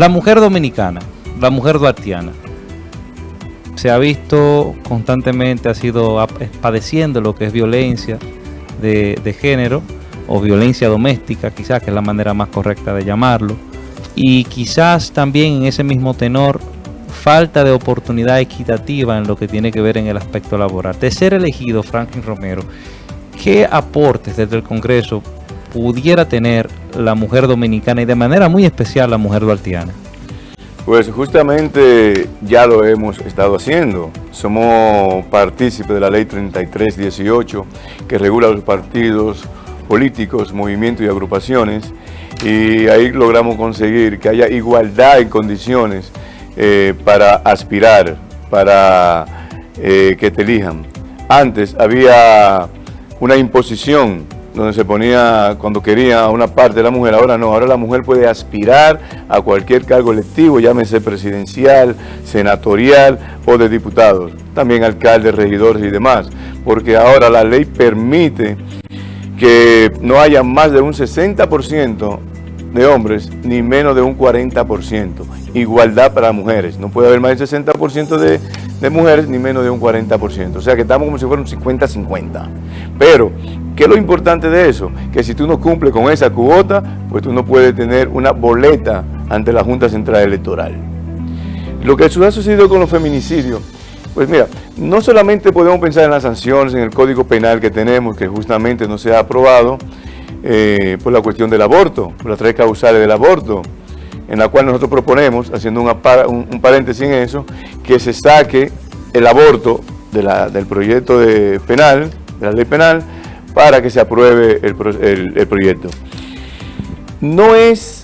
La mujer dominicana, la mujer duartiana, se ha visto constantemente, ha sido padeciendo lo que es violencia de, género o violencia doméstica, quizás que es la manera más correcta de llamarlo, y quizás también en ese mismo tenor falta de oportunidad equitativa en lo que tiene que ver en el aspecto laboral. De ser elegido Franklin Romero, ¿qué aportes desde el Congreso pudiera tener la mujer dominicana y de manera muy especial la mujer duartiana? Pues justamente ya lo hemos estado haciendo. Somos partícipes de la ley 3318 que regula los partidos políticos, movimientos y agrupaciones y ahí logramos conseguir que haya igualdad en condiciones eh, para aspirar, para eh, que te elijan. Antes había una imposición donde se ponía cuando quería una parte de la mujer, ahora no, ahora la mujer puede aspirar a cualquier cargo electivo, llámese presidencial, senatorial o de diputados, también alcaldes, regidores y demás, porque ahora la ley permite que no haya más de un 60% de hombres ni menos de un 40%. Igualdad para mujeres. No puede haber más del 60% de, de, mujeres ni menos de un 40%. O sea que estamos como si fuera un 50-50. Pero, ¿qué es lo importante de eso? Que si tú no cumples con esa cuota, pues tú no puedes tener una boleta ante la Junta Central Electoral. Lo que ha sucedido con los feminicidios, pues mira, no solamente podemos pensar en las sanciones, en el Código Penal que tenemos, que justamente no se ha aprobado, eh, por la cuestión del aborto, por las tres causales del aborto, en la cual nosotros proponemos, haciendo un, paréntesis en eso, que se saque el aborto del proyecto de penal, de la ley penal, para que se apruebe el, proyecto. No es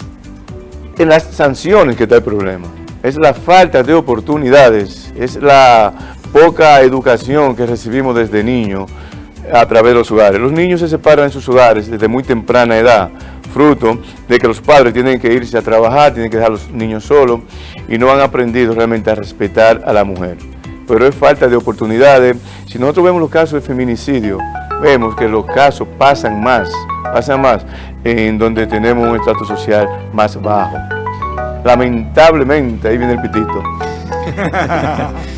en las sanciones que está el problema, es la falta de oportunidades, es la poca educación que recibimos desde niños, a través de los hogares. Los niños se separan en sus hogares desde muy temprana edad, fruto de que los padres tienen que irse a trabajar, tienen que dejar a los niños solos y no han aprendido realmente a respetar a la mujer. Pero es falta de oportunidades. Si nosotros vemos los casos de feminicidio, vemos que los casos pasan más, pasan más en donde tenemos un estatus social más bajo. Lamentablemente, ahí viene el pitito.